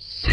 Yes.